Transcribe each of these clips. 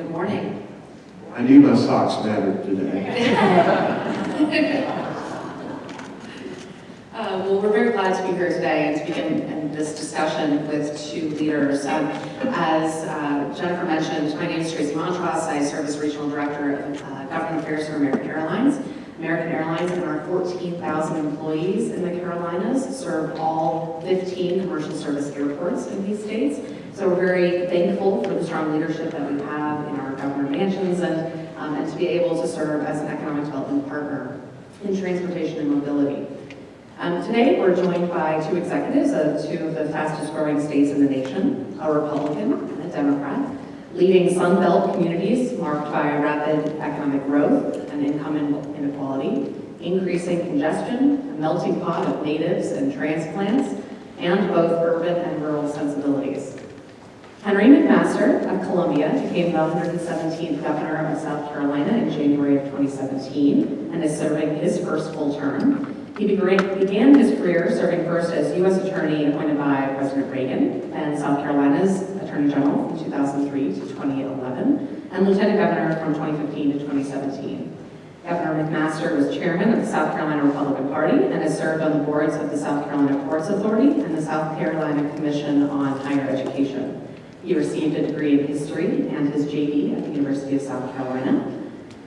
Good morning. I knew my socks mattered today. Uh, Well, we're very glad to be here today and to begin in this discussion with two leaders. Um, As uh, Jennifer mentioned, my name is Tracy Montross. I serve as Regional Director of uh, Government Affairs for American Airlines. American Airlines and our 14,000 employees in the Carolinas serve all 15 commercial service airports in these states. So we're very thankful for the strong leadership that we have and, um, and to be able to serve as an economic development partner in transportation and mobility. Um, today, we're joined by two executives of two of the fastest growing states in the nation, a Republican and a Democrat, leading Sun Belt communities marked by rapid economic growth and income inequality, increasing congestion, a melting pot of natives and transplants, and both urban and rural sensibilities. Henry McMaster of Columbia became the 117th governor of South Carolina in January of 2017 and is serving his first full term. He began his career serving first as U.S. Attorney appointed by President Reagan and South Carolina's Attorney General from 2003 to 2011, and Lieutenant Governor from 2015 to 2017. Governor McMaster was chairman of the South Carolina Republican Party and has served on the boards of the South Carolina Ports Authority and the South Carolina Commission on Higher Education. He received a degree in history and his JD at the University of South Carolina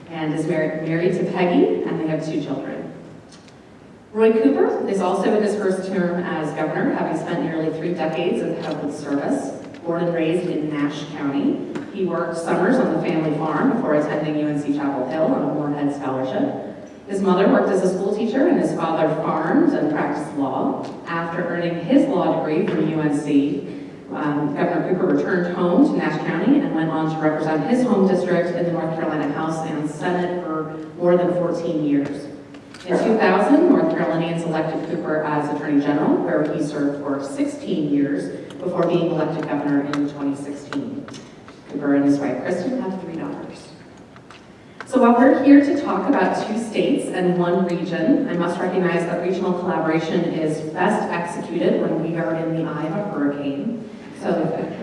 and is married, to Peggy and they have two children. Roy Cooper is also in his first term as governor, having spent nearly three decades of public service. Born and raised in Nash County, he worked summers on the family farm before attending UNC Chapel Hill on a Morehead Scholarship. His mother worked as a school teacher and his father farmed and practiced law. After earning his law degree from UNC, um, Governor Cooper returned home to Nash County and went on to represent his home district in the North Carolina House and Senate for more than 14 years. In 2000, North Carolinians elected Cooper as Attorney General, where he served for 16 years before being elected governor in 2016. Cooper and his wife Kristen have three daughters. So while we're here to talk about two states and one region, I must recognize that regional collaboration is best executed when we are in the eye of a hurricane. So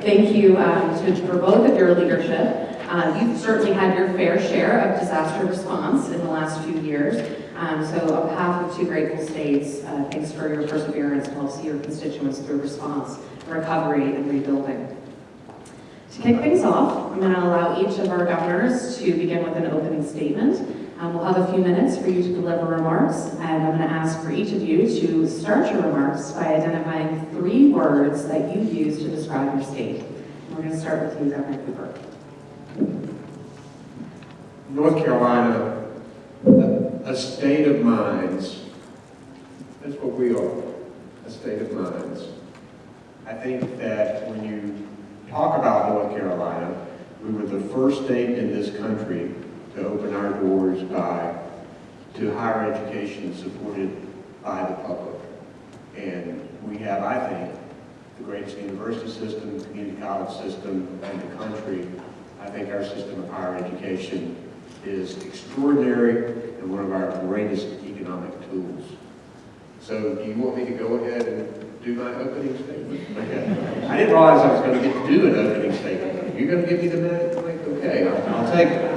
thank you um, to, for both of your leadership. Uh, you've certainly had your fair share of disaster response in the last few years. Um, so on behalf of two grateful states, uh, thanks for your perseverance to help see your constituents through response, recovery, and rebuilding. To kick things off, I'm going to allow each of our governors to begin with an opening statement. Um, we'll have a few minutes for you to deliver remarks, and I'm going to ask for each of you to start your remarks by identifying three words that you use to describe your state. We're going to start with you, Governor Cooper. North Carolina, a state of minds. That's what we are, a state of minds. I think that when you talk about North Carolina, we were the first state in this country to open our doors by to higher education supported by the public. And we have, I think, the greatest university system, community college system in the country. I think our system of higher education is extraordinary and one of our greatest economic tools. So do you want me to go ahead and do my opening statement? I didn't realize I was going to get to do an opening statement. You're going to give me the minute? Okay, I'll, I'll take it.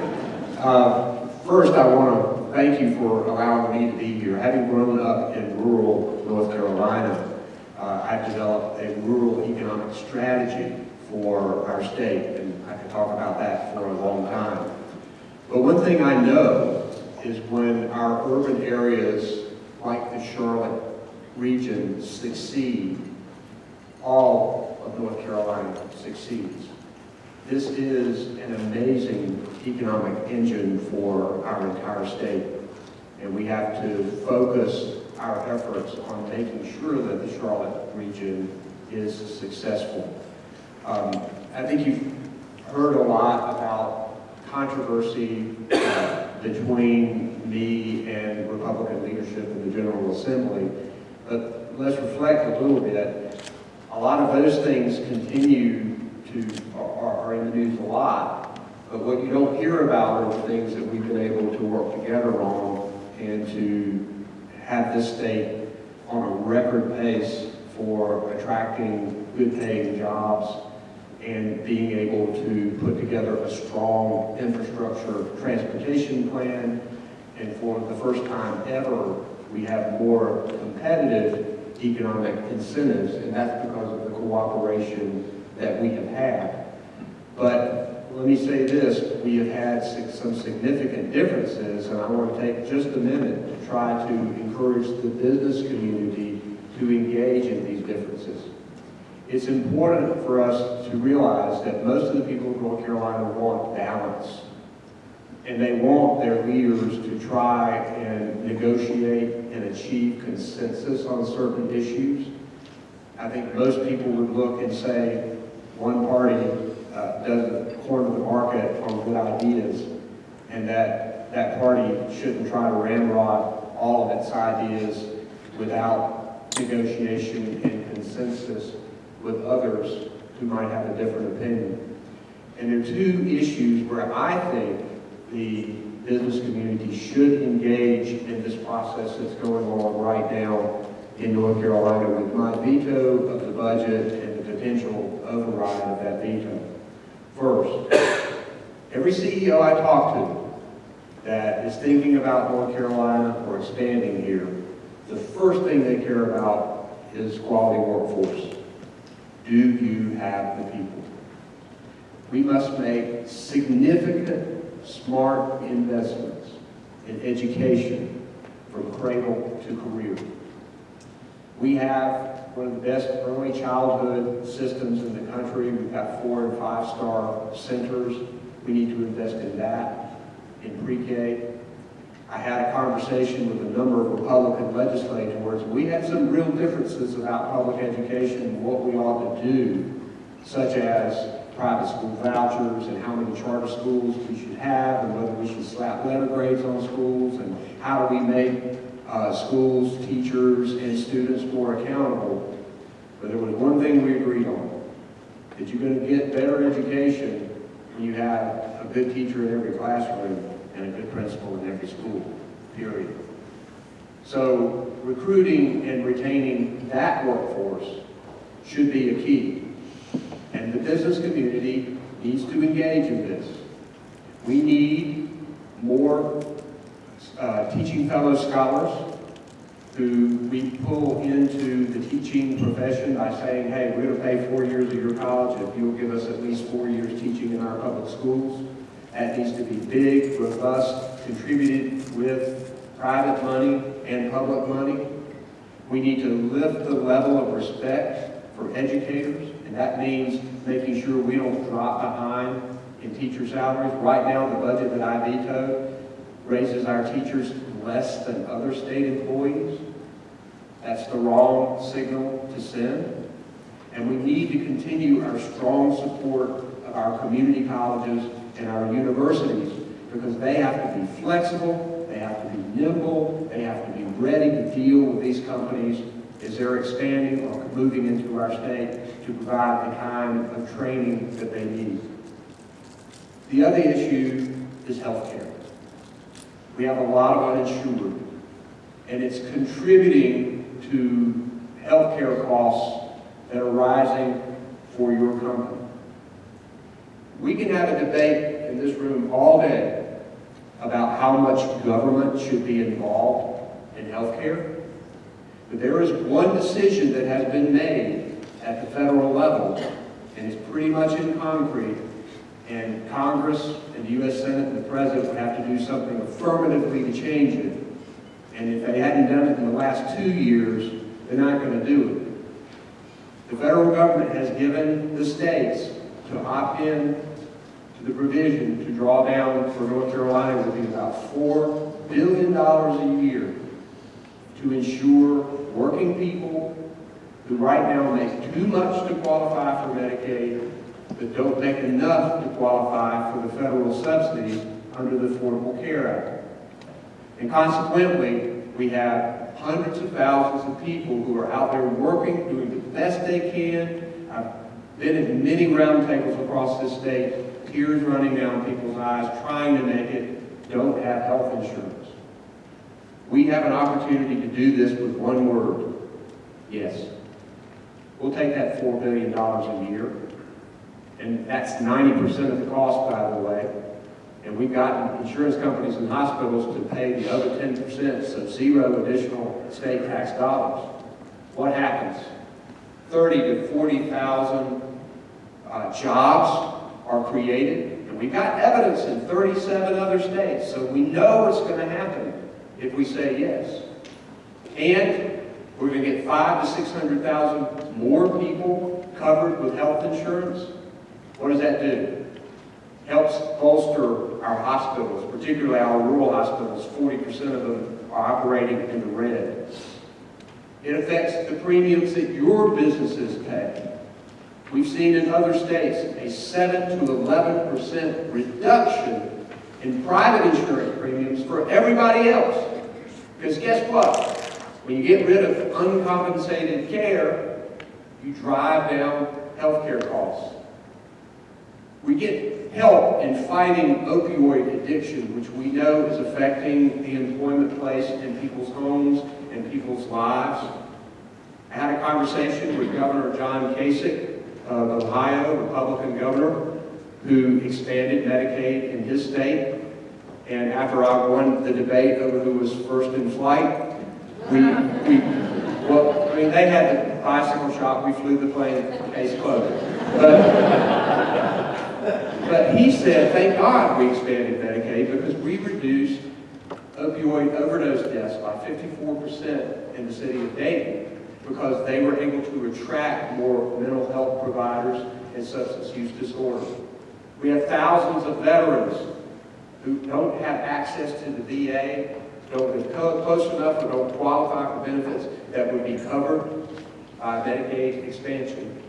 Uh, first, I want to thank you for allowing me to be here. Having grown up in rural North Carolina, uh, I've developed a rural economic strategy for our state, and I could talk about that for a long time. But one thing I know is when our urban areas like the Charlotte region succeed, all of North Carolina succeeds. This is an amazing economic engine for our entire state. And we have to focus our efforts on making sure that the Charlotte region is successful. Um, I think you've heard a lot about controversy uh, between me and Republican leadership in the General Assembly. But let's reflect a little bit. A lot of those things continue to, are, are in the news a lot. But what you don't hear about are the things that we've been able to work together on and to have this state on a record pace for attracting good paying jobs and being able to put together a strong infrastructure transportation plan. And for the first time ever, we have more competitive economic incentives, and that's because of the cooperation that we have had. But let me say this, we have had some significant differences, and I want to take just a minute to try to encourage the business community to engage in these differences. It's important for us to realize that most of the people of North Carolina want balance. And they want their leaders to try and negotiate and achieve consensus on certain issues. I think most people would look and say, one party uh, doesn't corner the market on good ideas, and that that party shouldn't try to ramrod all of its ideas without negotiation and consensus with others who might have a different opinion. And there are two issues where I think the business community should engage in this process that's going on right now in North Carolina with my veto of the budget and the potential override of that veto. First, every CEO I talk to that is thinking about North Carolina or expanding here, the first thing they care about is quality workforce. Do you have the people? We must make significant, smart investments in education from cradle to career. We have one of the best early childhood systems in the country. We've got four and five-star centers. We need to invest in that, in pre-K. I had a conversation with a number of Republican legislators. We had some real differences about public education and what we ought to do, such as private school vouchers and how many charter schools we should have and whether we should slap letter grades on schools and how do we make uh, schools, teachers, and students more accountable. But there was one thing we agreed on, that you're going to get better education when you have a good teacher in every classroom and a good principal in every school, period. So recruiting and retaining that workforce should be a key. And the business community needs to engage in this. We need more uh, teaching fellow scholars who we pull into the teaching profession by saying, hey, we're going to pay four years of your college if you'll give us at least four years teaching in our public schools. That needs to be big, robust, contributed with private money and public money. We need to lift the level of respect for educators, and that means making sure we don't drop behind in teacher salaries. Right now, the budget that I vetoed raises our teachers less than other state employees. That's the wrong signal to send. And we need to continue our strong support of our community colleges and our universities because they have to be flexible, they have to be nimble, they have to be ready to deal with these companies as they're expanding or moving into our state to provide the kind of training that they need. The other issue is healthcare. We have a lot of uninsured, and it's contributing to healthcare costs that are rising for your company. We can have a debate in this room all day about how much government should be involved in healthcare, but there is one decision that has been made at the federal level, and it's pretty much in concrete, and Congress and the U.S. Senate and the President would have to do something affirmatively to change it. And if they hadn't done it in the last two years, they're not going to do it. The federal government has given the states to opt in to the provision to draw down for North Carolina would be about $4 billion a year to ensure working people who right now make too much to qualify for Medicaid but don't make enough to qualify for the federal subsidy under the Affordable Care Act. And consequently, we have hundreds of thousands of people who are out there working, doing the best they can. I've been at many roundtables across this state, tears running down people's eyes, trying to make it, don't have health insurance. We have an opportunity to do this with one word, yes. We'll take that $4 billion a year And that's ninety percent of the cost, by the way. And we've gotten insurance companies and hospitals to pay the other ten percent, so zero additional state tax dollars. What happens? Thirty to forty thousand uh, jobs are created, and we've got evidence in thirty-seven other states, so we know what's gonna happen if we say yes. And we're gonna get five to six hundred thousand more people covered with health insurance. What does that do? Helps bolster our hospitals, particularly our rural hospitals. Forty percent of them are operating in the red. It affects the premiums that your businesses pay. We've seen in other states a seven to eleven percent reduction in private insurance premiums for everybody else. Because guess what? When you get rid of uncompensated care, you drive down healthcare costs. We get help in fighting opioid addiction, which we know is affecting the employment place in people's homes and people's lives. I had a conversation with Governor John Kasich of Ohio, Republican governor, who expanded Medicaid in his state. And after I won the debate over who was first in flight, we, we, well, I mean, they had the bicycle shop, we flew the plane, case closed. But, but he said, thank God we expanded Medicaid because we reduced opioid overdose deaths by 54% in the city of Dayton because they were able to attract more mental health providers and substance use disorder. We have thousands of veterans who don't have access to the VA, don't live close enough, or don't qualify for benefits that would be covered by Medicaid expansion.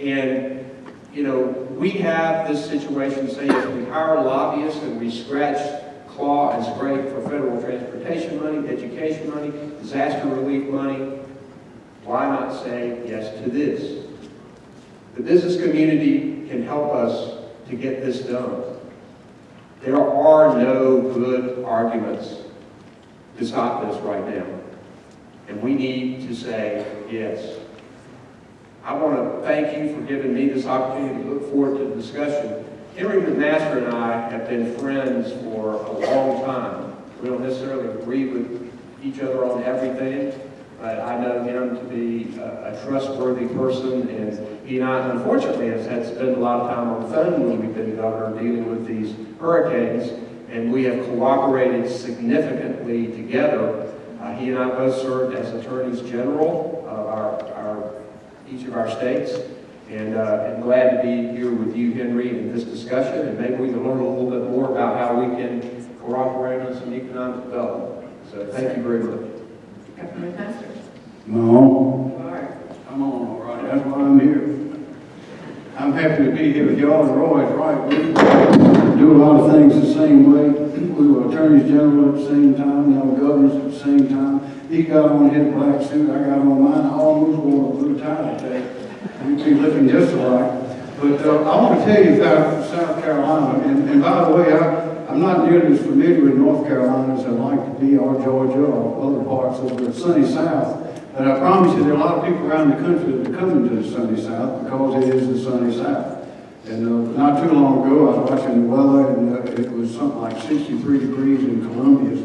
And, you know, we have this situation saying if we hire lobbyists and we scratch, claw, and scrape for federal transportation money, education money, disaster relief money, why not say yes to this? The business community can help us to get this done. There are no good arguments to stop this right now. And we need to say yes. I want to thank you for giving me this opportunity to look forward to the discussion. Henry McMaster and I have been friends for a long time. We don't necessarily agree with each other on everything, but I know him to be a, a trustworthy person, and he and I, unfortunately, has had to spend a lot of time on the phone when we've been governor dealing with these hurricanes, and we have cooperated significantly together. Uh, he and I both served as attorneys general of our, our each of our states, and uh, I'm glad to be here with you, Henry, in this discussion, and maybe we can learn a little bit more about how we can cooperate on some economic development. So thank you very much. Governor McMaster. No, You are. I'm on all right, that's why I'm here. I'm happy to be here with y'all, and Roy's right, we do a lot of things the same way. We were attorneys general at the same time, now we're governors at the same time. He got on his black suit, I got on mine, I almost wore a blue tie today. We'd be looking just alike. But uh, I want to tell you about South Carolina, and, and by the way, I, I'm not nearly as familiar with North Carolina as I'd like to be, or Georgia, or other parts of the sunny South. But I promise you, there are a lot of people around the country that are coming to the sunny South because it is the sunny South. And uh, not too long ago, I was watching the weather, and uh, it was something like 63 degrees in Columbia.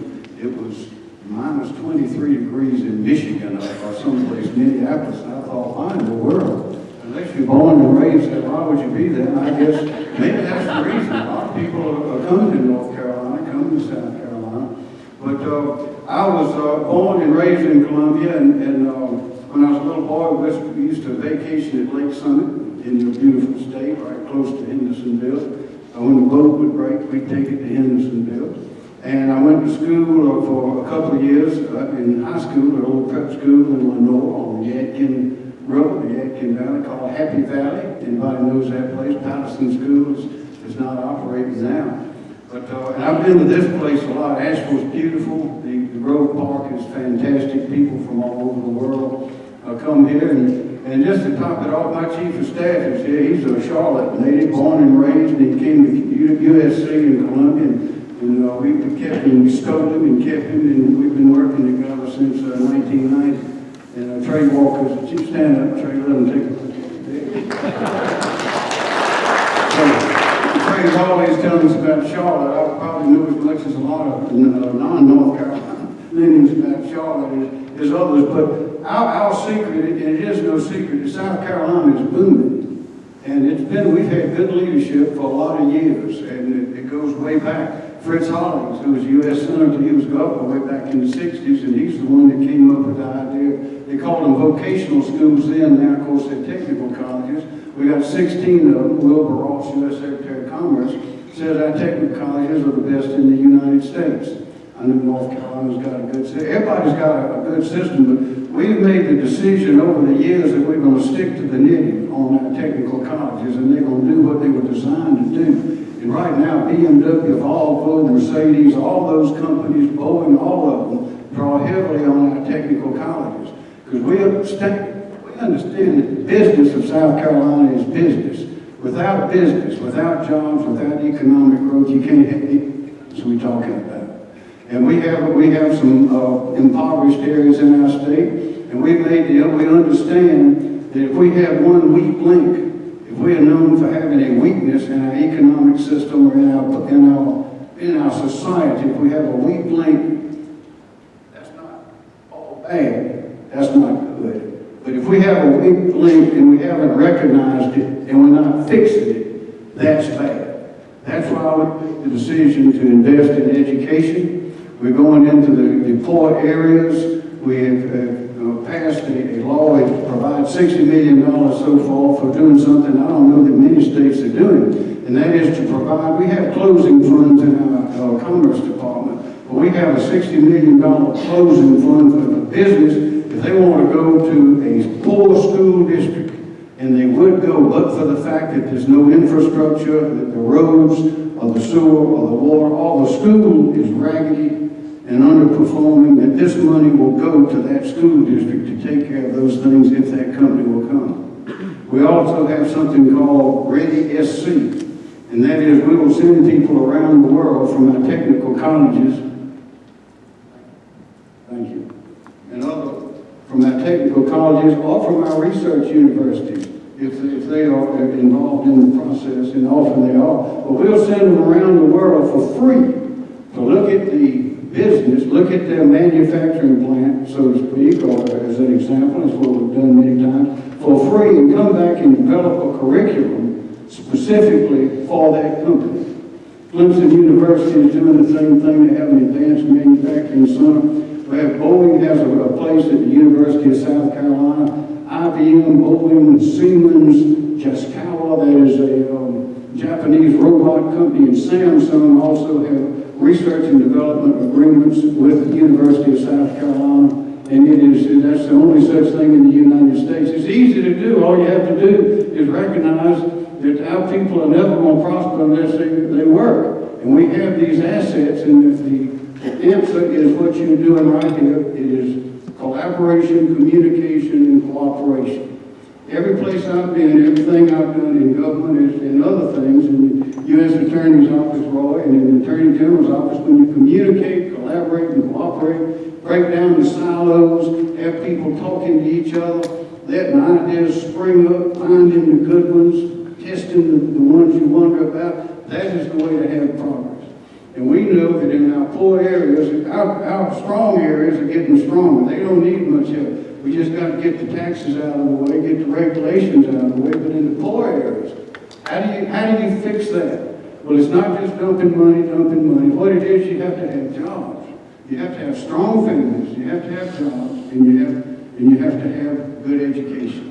It was minus 23 degrees in Michigan, or someplace, Minneapolis. And I thought, why in the world? Unless you're born and raised there, why would you be there? And I guess maybe that's the reason. A lot of people are coming to North Carolina, coming to South Carolina. But uh, I was uh, born and raised in Columbia, and, and uh, when I was a little boy, we used- to vacation at Lake Summit in your beautiful state, right close to Hendersonville. Uh, when the boat would break, we'd take it. And I went to school uh, for a couple of years uh, in high school, at a little prep school in Lenoir on Yadkin the Yadkin Valley, called Happy Valley. Anybody knows that place? Patterson School is, is not operating now. But, uh, and I've been to this place a lot. Asheville's beautiful. The, the Grove Park is fantastic. People from all over the world uh, come here. And, and just to top it off, my chief of staff is here. He's a Charlotte native, born and raised. And he came to U- USC in Columbia. And, and uh, we, we kept him, we scoped him and kept him. And we've been working together since uh, 1990. And uh, Trey Walker's, stand up, Trey, let him take a look you. Mr. Gawley's telling us about Charlotte, I probably know much as a lot of uh, non-North Carolinians about Charlotte as, as others, but our, our secret, and it is no secret, is South Carolina is booming. And it's been, we've had good leadership for a lot of years, and it, it goes way back. Fritz Hollings, who was a U.S. Senator, he was governor way back in the sixties, and he's the one that came up with the idea. They called them vocational schools then, now of course they're technical colleges. We got sixteen of them, Wilbur Ross, U.S. Secretary of Commerce, says our technical colleges are the best in the United States. I know North Carolina's got a good, system. everybody's got a, a good system, but we've made the decision over the years that we're gonna stick to the knitting on our technical colleges, and they're gonna do what they were designed to do. And right now, BMW, Volvo, Mercedes, all those companies, Boeing, all of them, draw heavily on our technical colleges. Because we understand, we understand that the business of South Carolina is business. Without business, without jobs, without economic growth, you can't have that's what we're talking about. And we have, we have some uh, impoverished areas in our state, and we made the, we understand that if we have one weak link, we are known for having a weakness in our economic system or in our, in our, in our society, if we have a weak link, that's not all bad, that's not good. But if we have a weak link and we haven't recognized it and we're not fixing it, that's bad. That's why we made the decision to invest in education. We're going into the, the poor areas. We have uh, passed a, a law provides $60 million so far for doing something I don't know that many states are doing. And that is to provide, we have closing funds in our, our Commerce Department, but we have a $60 million closing fund for the business if they want to go to a poor school district, and they would go, but for the fact that there's no infrastructure, that the roads, or the sewer, or the water, all the school is raggedy and underperforming, that this money will go to that school district to take care of those things if that company will come. We also have something called Ready SC, and that is we will send people around the world from our technical colleges, thank you, and other, from our technical colleges or from our research universities, if, if they are involved in the process, and often they are. But we'll send them around the world for free to look at the business, look at their manufacturing plant, so to speak, or as an example, is what we've done many times, for free and come back and develop a curriculum specifically for that company. Clemson University is doing the same thing. They have an advanced manufacturing center. We have Boeing has a, place at the University of South Carolina. IBM, Boeing, Siemens, Yaskawa, that is a um, Japanese robot company, and Samsung also have research and development agreements with the University of South Carolina. And it is, that's the only such thing in the United States. It's easy to do. All you have to do is recognize that our people are never going to prosper unless they, they work. And we have these assets, and if the answer is what you're doing right here, it is collaboration, communication, and cooperation. Every place I've been, everything I've done in government is in other things, in the U.S. Attorney's Office, Roy, and in the Attorney General's Office, when you communicate, collaborate, and cooperate, break down the silos, have people talking to each other, letting ideas spring up, finding the good ones, testing the, the ones you wonder about, that is the way to have progress. And we know that in our poor areas, our, our strong areas are getting stronger. They don't need much help. We just got to get the taxes out of the way, get the regulations out of the way, but in the poor areas, how do you, how do you fix that? Well, it's not just dumping money, dumping money. What it is, you have to have jobs. You have to have strong families, you have to have jobs, and you have, and you have to have good education.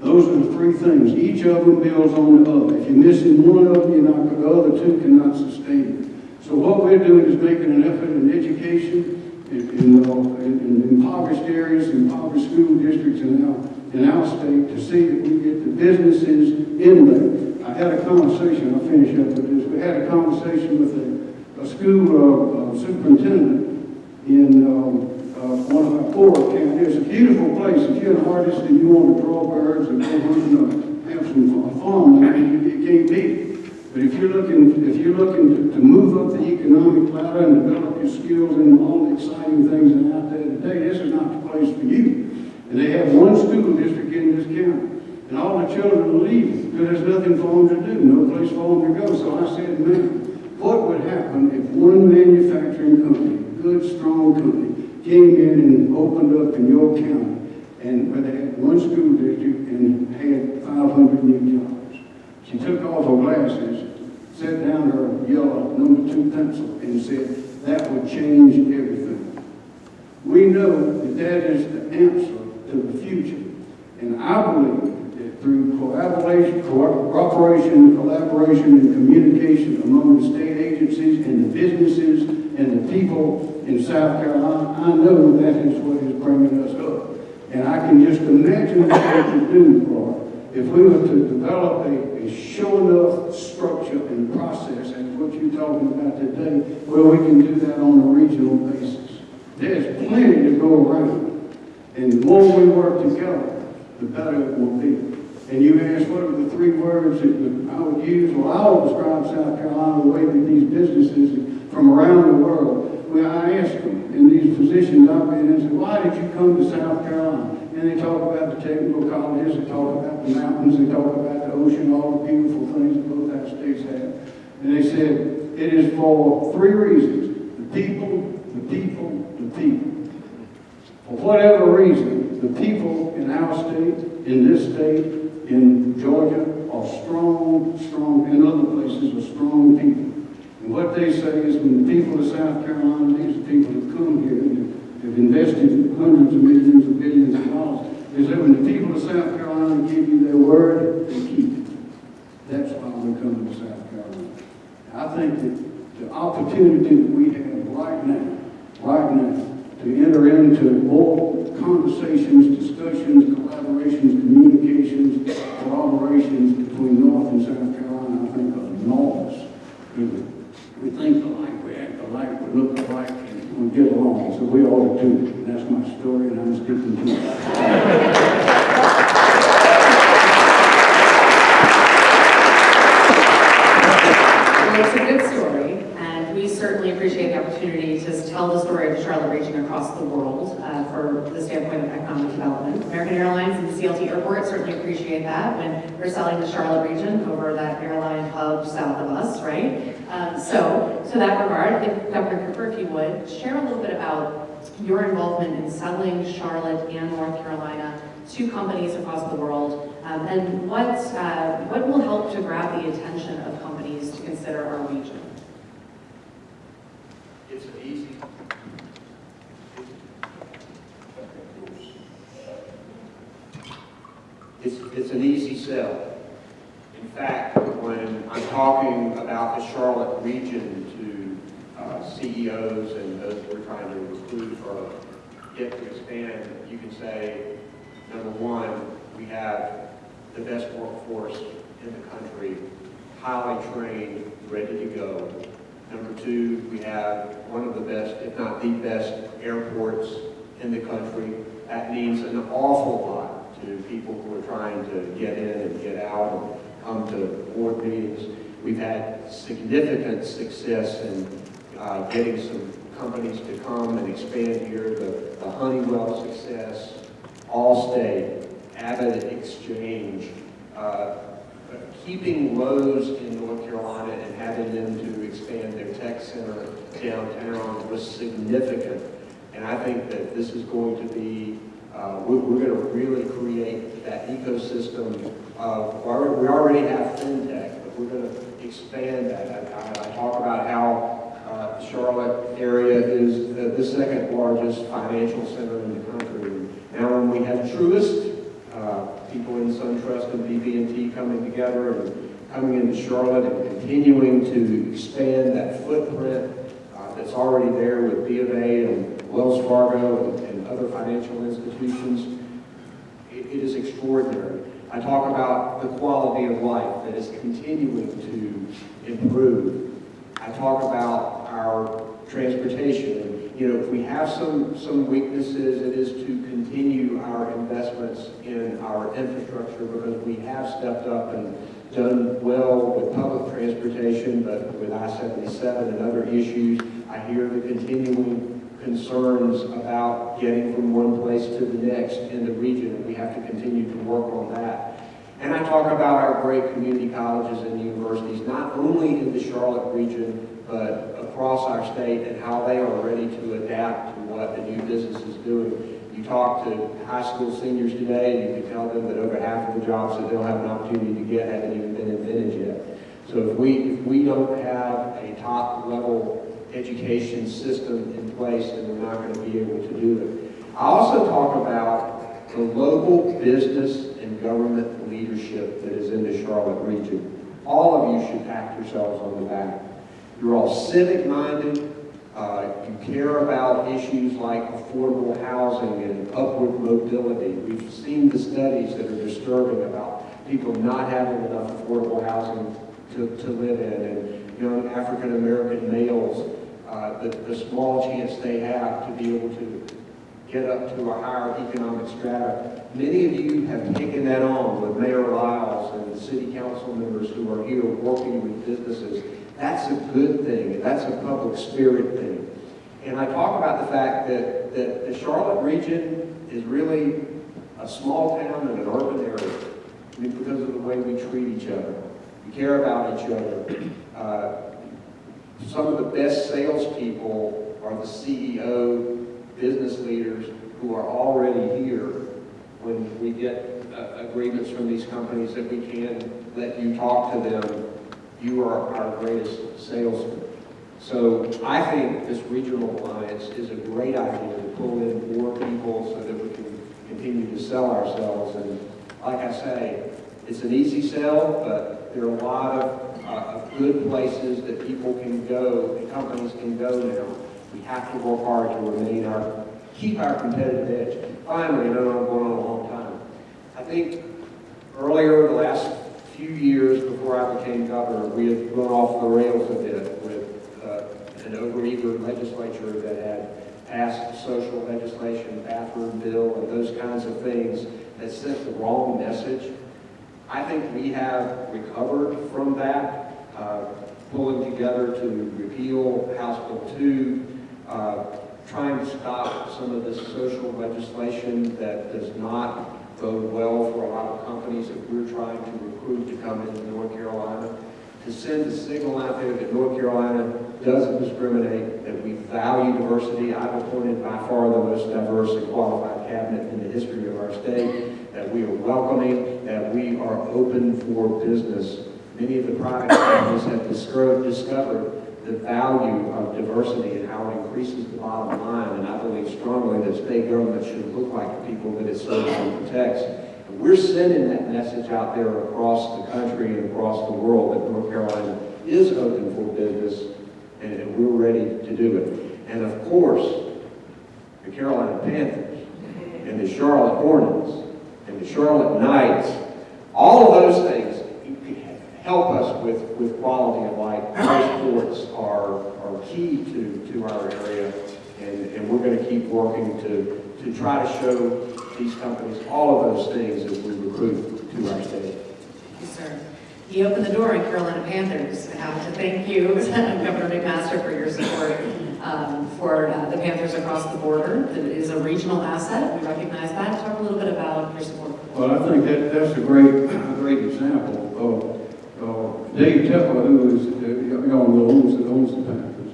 Those are the three things. Each of them builds on the other. If you're missing one of them, you're not, the other two cannot sustain it. So what we're doing is making an effort in education, in, in, in, impoverished areas, impoverished school districts in our, in our state to see that we get the businesses in there. I had a conversation, I'll finish up with this, we had a conversation with a, a school uh, uh, superintendent in um, uh, one of our poorer counties. It's a beautiful place. If you're an artist and you want to draw birds and go hunting or have some farmland, you, you can't beat it. But if you're looking, if you're looking to, to move up the economic ladder and develop your skills and all the exciting things that are out there today, this is not the place for you. And they have one school district in this county. And all the children are leaving, because there's nothing for them to do, no place for them to go. So I said, man, what would happen if one manufacturing company, good, strong company, came in and opened up in your county, and where they had one school district and had five hundred new jobs? She took off her glasses, set down her yellow number two pencil, and said, that would change everything. We know that that is the answer to the future. And I believe that through cooperation, collaboration, and communication among the state agencies and the businesses and the people in South Carolina, I know that is what is bringing us up. And I can just imagine what could do, Laura, if we were to develop a, a show enough structure and process, as what you're talking about today, where we can do that on a regional basis. There's plenty to go around. And the more we work together, the better it will be. And you asked what are the three words that I would use? Well, I will describe South Carolina the way that these businesses from around the world, when I asked them in these positions I've been in, say, why did you come to South Carolina? And they talk about the technical colleges, they talk about the mountains, they talk about the ocean, all the beautiful things that both our states have. And they said, it is for three reasons. The people, the people, the people. For whatever reason, the people in our state, in this state, in Georgia, are strong, strong, in other places are strong people. And what they say is when the people of South Carolina, these are people that come here have invested hundreds of millions of billions of dollars, is that when the people of South Carolina give you their word, they keep it. That's why we're coming to South Carolina. I think that the opportunity that we have right now, right now, to enter into more conversations, discussions, collaborations, communications, collaborations between North and South Carolina, I think are enormous. We, we think alike, we act alike, we look alike, and we get along, so we ought to that's my story, and I'm sticking to. Well, it's a good story, and we certainly appreciate the opportunity to tell the story of the Charlotte region across the world uh, for the standpoint of economic development. American Airlines and CLT Airport certainly appreciate that when we're selling the Charlotte region over that airline hub south of us, right? Um, So, to that regard, if Governor Cooper, if you would, share a little bit about your involvement in selling Charlotte and North Carolina to companies across the world, um, and what, uh, what will help to grab the attention of companies to consider our region? It's an easy. It's, it's an easy sell. In fact, when I'm talking about the Charlotte region to uh, CEOs and those we're trying to recruit or get to expand, you can say, number one, we have the best workforce in the country, highly trained, ready to go. Number two, we have one of the best, if not the best, airports in the country. That means an awful lot to people who are trying to get in and get out and come to board meetings. We've had significant success in uh, getting some companies to come and expand here. The the Honeywell success, Allstate, AvidXchange, uh, keeping Lowe's in North Carolina and having them to expand their tech center downtown was significant. And I think that this is going to be, uh, we're, we're going to really create that ecosystem of, we already- we have FinTech, but we're going to expand that. I- I talk about how uh, Charlotte area is the, the second largest financial center in the country. Now, when we have Truist, uh, people in SunTrust and BB&T coming together and coming into Charlotte and continuing to expand that footprint uh, that's already there with B of A and Wells Fargo and, and other financial institutions, it, it is extraordinary. I talk about the quality of life that is continuing to improve. I talk about our transportation. You know, if we have some, some weaknesses, it is to continue our investments in our infrastructure because we have stepped up and done well with public transportation, but with I-77 and other issues, I hear the continuing concerns about getting from one place to the next in the region, we have to continue to work on that. And I talk about our great community colleges and universities, not only in the Charlotte region, but across our state and how they are ready to adapt to what the new business is doing. You talk to high school seniors today, and you can tell them that over half of the jobs that they'll have an opportunity to get haven't even been invented yet. So if we, if we don't have a top-level education system in place, then we're not going to be able to do it. I also talk about the local business and government leadership that is in the Charlotte region. All of you should pat yourselves on the back. You're all civic-minded, uh, you care about issues like affordable housing and upward mobility. We've seen the studies that are disturbing about people not having enough affordable housing to, to live in, and young African-American males, uh, the, the small chance they have to be able to get up to a higher economic strata. Many of you have taken that on with Mayor Lyles and the city council members who are here working with businesses. That's a good thing, and that's a public spirit thing. And I talk about the fact that, that the Charlotte region is really a small town in an urban area. I mean, because of the way we treat each other. We care about each other. Uh, some of the best salespeople are the CEO, business leaders who are already here when we get uh, agreements from these companies that we can let you talk to them. You are our greatest salesman. So I think this regional alliance is a great idea to pull in more people so that we can continue to sell ourselves. And like I say, it's an easy sell, but there are a lot of, uh, good places that people can go, and companies can go now. We have to work hard to remain our, keep our competitive edge. Finally, I know I'm going on a long time. I think earlier, in the last few years before I became governor, we had gone off the rails a bit with uh, an overeager legislature that had passed social legislation, bathroom bill, and those kinds of things that sent the wrong message. I think we have recovered from that, uh, pulling together to repeal House Bill 2, uh, trying to stop some of this social legislation that does not bode well for a lot of companies that we're trying to recruit to come into North Carolina, to send a signal out there that North Carolina doesn't discriminate, that we value diversity. I've appointed by far the most diverse and qualified cabinet in the history of our state, that we are welcoming, that we are open for business. Many of the private companies have discovered the value of diversity and how it increases the bottom line. And I believe strongly that state government should look like the people that it serves and protects. And we're sending that message out there across the country and across the world that North Carolina is open for business and, and we're ready to do it. And of course, the Carolina Panthers and the Charlotte Hornets and the Charlotte Knights, all of those things help us with, with quality of life. Those sports are, are key to, to our area, and, and we're going to keep working to, to try to show these companies all of those things as we recruit to our state. Thank you, sir. You opened the door in Carolina Panthers. I have to thank you, Governor McMaster, for your support um, for uh, the Panthers across the border. It is a regional asset. We recognize that. Talk a little bit about your support. Well, I think that, that's a great, a great example of Dave Tepper, who is, uh, y'all know, owns, owns the Panthers,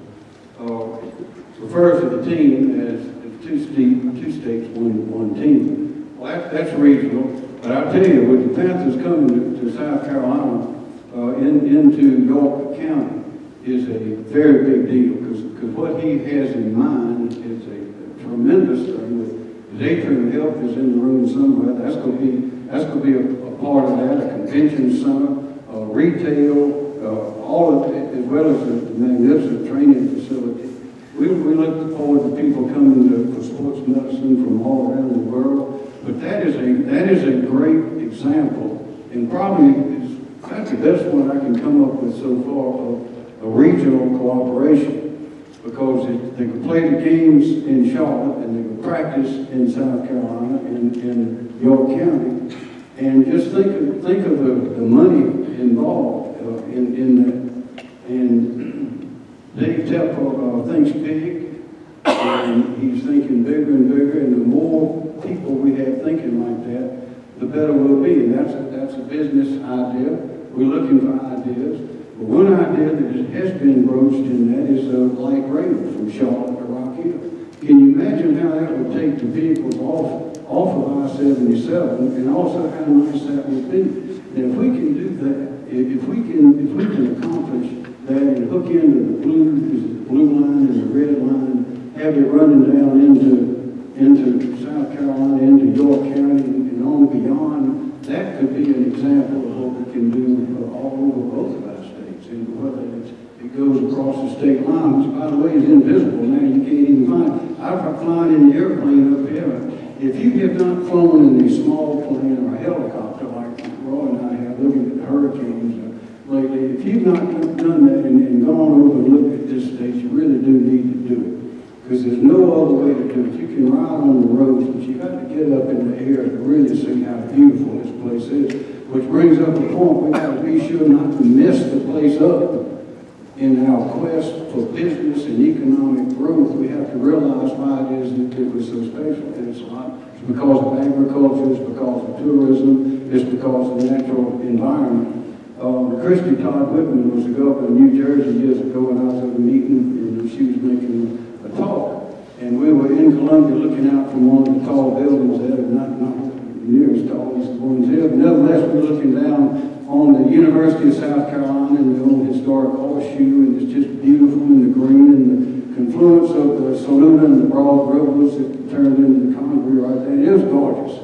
uh, refers to the team as, two, state, two states, one, one team. Well, that, that's regional, but I tell you, with the Panthers coming to, to South Carolina, uh, in, into York County, is a very big deal, because what he has in mind is a tremendous thing. His Atrium Health is in the room somewhere, that's going to be, that's going to be a, a part of that, a convention center, uh, retail, uh, all of it, as well as a magnificent training facility. We, we look forward to people coming to, for sports medicine from all around the world. But that is a that is a great example, and probably is that's the best one I can come up with so far of a regional cooperation, because it, they can play the games in Charlotte and they can practice in South Carolina and in York County, and just think of think of the, the money involved uh, in, in that. And Dave Tepper uh, thinks big, and he's thinking bigger and bigger, and the more people we have thinking like that, the better we'll be. And that's a, that's a business idea. We're looking for ideas. But one idea that has been broached in that is a light rail from Charlotte to Rock Hill. Can you imagine how that would take the vehicles off, off of I-77 and also how nice that would be? And if we can do that, if, we can, if we can accomplish that and hook into the blue, blue line and the red line, have it running down into, into South Carolina, into York County and on beyond, that could be an example of what we can do all over both of our states. And whether it's, it goes across the state line, which by the way is invisible now, you can't even find. I've flown in the airplane up here. If you have not flown in a small plane or a helicopter Roy and I have, looking at hurricanes uh, lately, if you've not done that and, and gone over and looked at this state, you really do need to do it. Because there's no other way to do it. You can ride on the roads, but you got to get up in the air to really see how beautiful this place is. Which brings up a point, we got to be sure not to mess the place up in our quest for business and economic growth. We have to realize why it is that it was so special. It's not, it's because of agriculture, it's because of tourism, it's because of the natural environment. Um, Christie Todd Whitman was the governor of New Jersey years ago, and I was at a meeting, and she was making a talk. And we were in Columbia looking out from one of the tall buildings there, not, not near as tall as the ones here. But Nevertheless, we're looking down on the University of South Carolina and the old historic horseshoe, and it's just beautiful in the green and the confluence of the Saluda and the Broad Rivers that turned into the Congaree right there. It was gorgeous.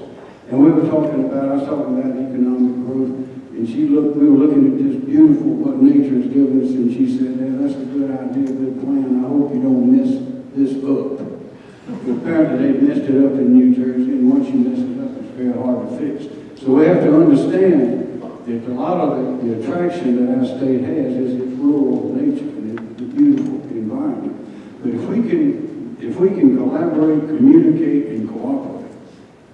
And we were talking about, I was talking about economic growth, and she looked, we were looking at this beautiful, what nature has given us, and she said, yeah, that's a good idea, good plan, I hope you don't mess this up. But Apparently, they messed it up in New Jersey, and once you mess it up, it's very hard to fix. So we have to understand that a lot of attraction that our state has is its rural nature and its the beautiful environment. But if we can, if we can collaborate, communicate, and cooperate,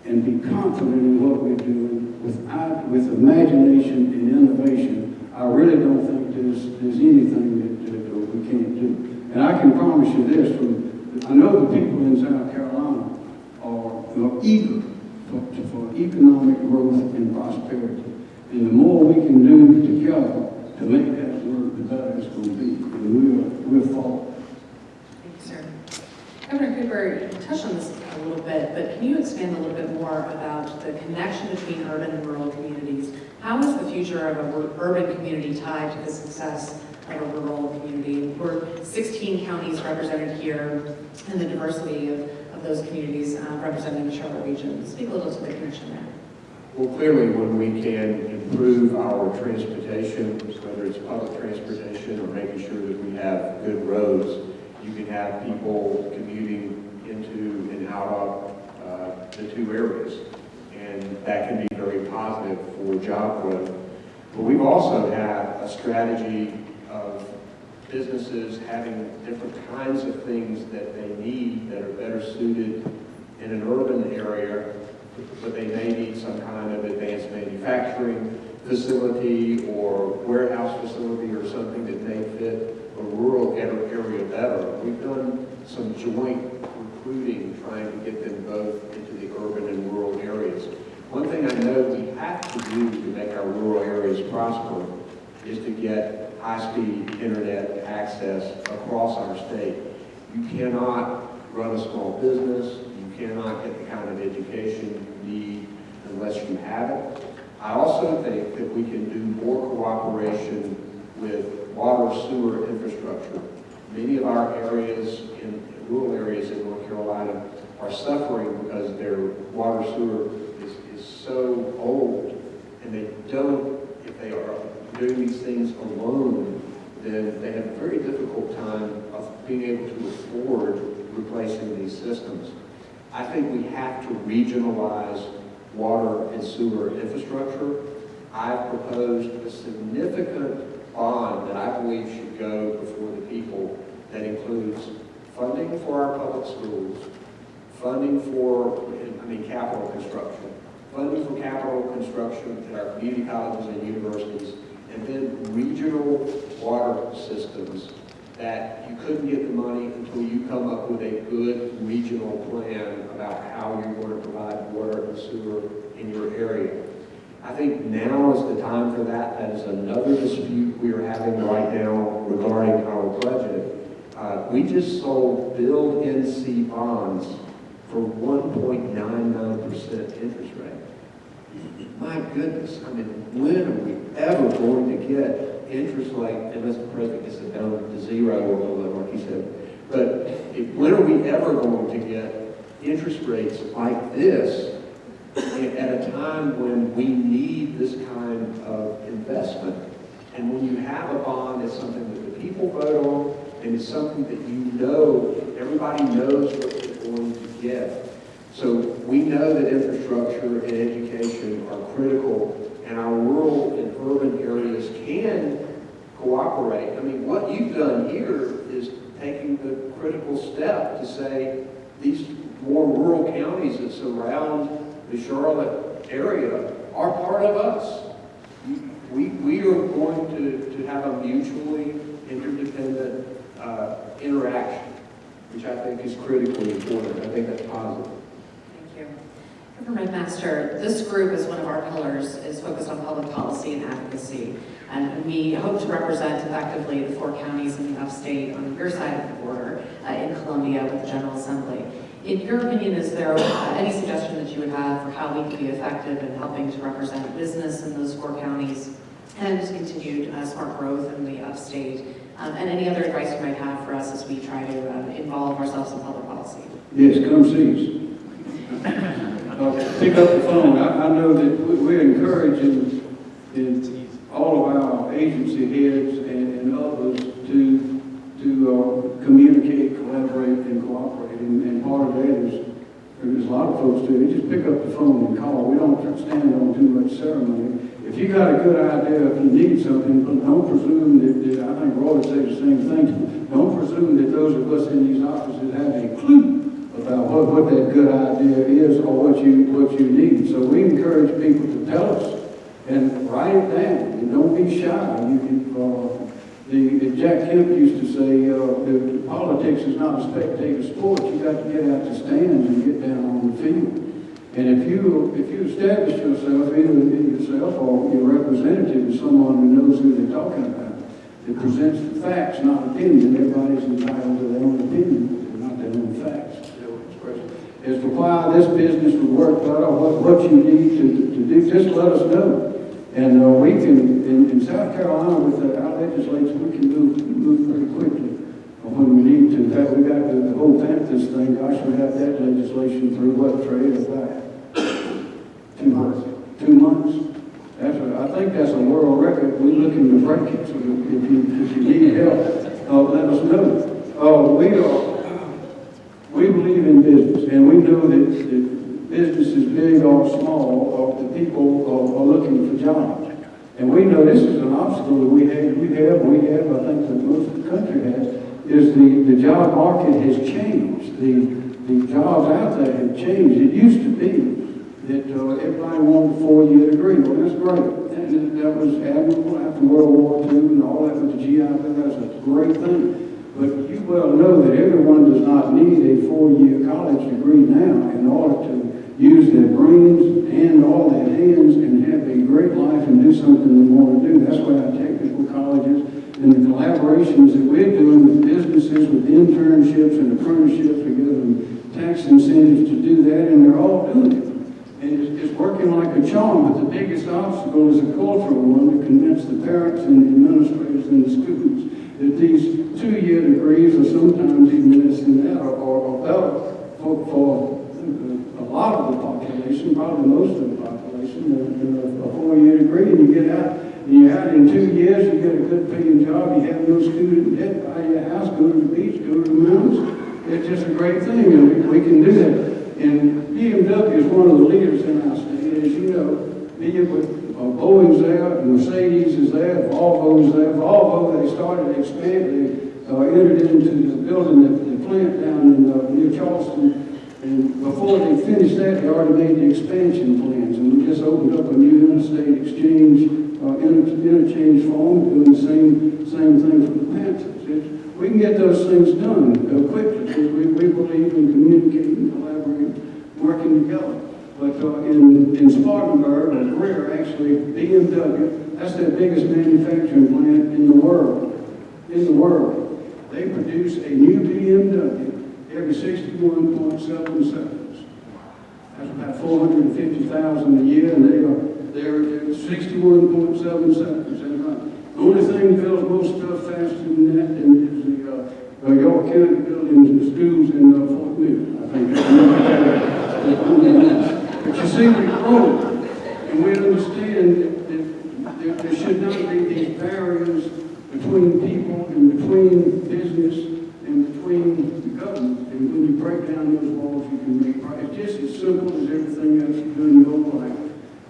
and be confident in what we're doing with, eye- with imagination and innovation, I really don't think there's, there's anything that, that we can't do. And I can promise you this, from, I know the people in South Carolina are, are eager for, to- for economic growth and prosperity. And the more we can do together to make that work, the better it's going to be. And we're, we're for it. Governor Cooper, you touched on this a little bit, but can you expand a little bit more about the connection between urban and rural communities? How is the future of an urban community tied to the success of a rural community? We're 16 counties represented here, and the diversity of, of those communities uh, represented in the Charlotte region. Speak a little to the connection there. Well, clearly, when we can improve our transportation, whether it's public transportation or making sure that we have good roads, you can have people commuting into and out of uh, the two areas. And that can be very positive for job growth. But we've also had a strategy of businesses having different kinds of things that they need that are better suited in an urban area but they may need some kind of advanced manufacturing facility or warehouse facility or something that may fit a rural ar- area better. We've done some joint recruiting, trying to get them both into the urban and rural areas. One thing I know we have to do to make our rural areas prosper is to get high-speed internet access across our state. You cannot run a small business, you cannot get the kind of education you need unless you have it. I also think that we can do more cooperation with water sewer infrastructure. Many of our areas, in rural areas in North Carolina, are suffering because their water sewer is, is so old, and they don't, if they are doing these things alone, then they have a very difficult time of being able to afford replacing these systems. I think we have to regionalize water and sewer infrastructure. I've proposed a significant bond that I believe should go before the people that includes funding for our public schools, funding for, I mean, capital construction, funding for capital construction at our community colleges and universities, and then regional water systems that you couldn't get the money until you come up with a good regional plan about how you're going to provide water and sewer in your area. I think now is the time for that. That is another dispute we are having right now regarding our budget. Uh, we just sold Build NC bonds for 1.99% interest rate. My goodness, I mean, when are we ever going to get interest like, and Mr. President gets it down to zero or below, like he said. But if, when are we ever going to get interest rates like this at a time when we need this kind of investment? And when you have a bond, it's something that the people vote on, and it's something that you know, everybody knows what they're going to get. So we know that infrastructure and education are critical, and our rural and urban areas can cooperate. I mean, what you've done here is taking the critical step to say these more rural counties that surround the Charlotte area are part of us. We, we are going to, to have a mutually interdependent uh, interaction, which I think is critically important. I think that's positive. Thank you. Governor McMaster, this group is one of our pillars, is focused on public policy and advocacy. And we hope to represent effectively the four counties in the upstate on your side of the border uh, in Columbia with the General Assembly. In your opinion, is there any suggestion that you would have for how we can be effective in helping to represent business in those four counties and continued uh, smart growth in the upstate? Um, and any other advice you might have for us as we try to uh, involve ourselves in public policy? Yes, come see us. Uh, Pick up the phone. I, I know that we- we're encouraging in all of our agency heads and, and others to uh, communicate, collaborate, and cooperate. And, and part of that is, there's a lot of folks do, they just pick up the phone and call. We don't stand on too much ceremony. If you got a good idea, if you need something, don't presume that, that, I think Roy would say the same thing. Don't presume that those of us in these offices have a clue about what, what that good idea is or what you, what you need. So we encourage people to tell us and write it down and don't be shy. You can, uh, the, the Jack Kemp used to say, uh, politics is not a spectator sport. You got to get out the stands and get down on the field. And if you, if you establish yourself, either in yourself or your representative is someone who knows who they're talking about, that presents the facts, not opinion, everybody's entitled to their own opinion, not their own facts. As to why this business would work better, what, what you need to, to do, just let us know. And uh, we can, in, in South Carolina, with our legislature, we can move, move pretty quickly when we need to. In fact, we got the, whole Panthers thing, gosh, we got that legislation through what, trade, about two months. Two months? That's a, I think that's a world record. We're looking to break it, so if you, if you need help, uh, let us know. Uh, we are, we believe in business, and we know that, that businesses, big or small, uh, the people are, are looking for jobs. And we know this is an obstacle that we have, we have, we have, I think that most of the country has, is the, the job market has changed. The, the jobs out there have changed. It used to be that uh, everybody wanted a four-year degree. Well, that's great. And that was admirable after World War II and all that with the GI Bill. That's a great thing. But you well know that everyone does not need a four-year college degree now in order to use their brains and all their hands and have a great life and do something they want to do. That's why our colleges and the collaborations that we're doing with businesses, with internships and apprenticeships, we give them tax incentives to do that, and they're all doing it. And it's, it's working like a charm, but the biggest obstacle is a cultural one to convince the parents and the administrators and the students that these two-year degrees, or sometimes even less than that, are, are, are better for, for uh, a lot of the population, probably most of the population, a, a four-year degree, and you get out, and you're out in two years, you get a good paying you have no student debt, buy your house, go to the beach, go to the mountains. It's just a great thing, and we, we can do that. And BMW is one of the leaders in our state, as you know, be it with uh, Boeing's there, Mercedes is there, Volvo's there. Volvo, they started to expand, they uh, entered into the building, the, the plant down in, uh, near Charleston. And before they finished that, they already made the expansion plans, and we just opened up a new interstate exchange, uh, inter interchange form, doing the same, same thing for the Panthers. It- we can get those things done uh, quickly, because we, we believe in communicating, collaborating, working together. But uh, in, in Spartanburg, or Greer, actually, BMW, that's their biggest manufacturing plant in the world, in the world. They produce a new BMW every 61.7 seconds. That's about 450,000 a year, and they are, they're at 61.7 seconds. And, uh, The only thing that builds most stuff faster than that and is the, uh, uh, York County buildings and schools in uh, Fort Mill, I think. But you see, we're growing, and we understand that, that there, should not be these barriers between people and between business and between the government. And when you break down those walls, you can make, progress. it's just as simple as everything else you do in your life.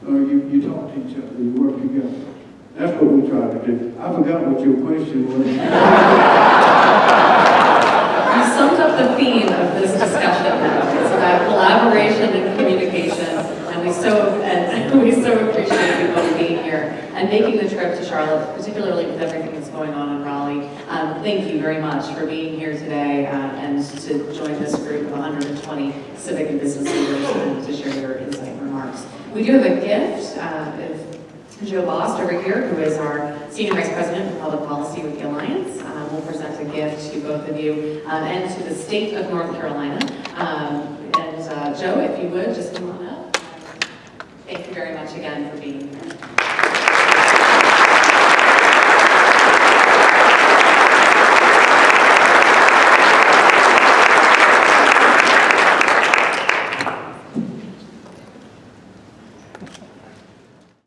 Uh, you, you talk to each other, you work together. That's what we try to do. I forgot what your question was. You summed up the theme of this discussion now. It's about collaboration and communication, and we so, and we so appreciate you both being here and making the trip to Charlotte, particularly with everything that's going on in Raleigh. Um, Thank you very much for being here today uh, and to join this group of 120 civic and business leaders to share your insight and remarks. We do have a gift uh, Joe Bost over here, who is our Senior Vice President for Public Policy with the Alliance, uh, will present a gift to both of you um, and to the state of North Carolina. Um, And uh, Joe, if you would, just come on up. Thank you very much again for being here.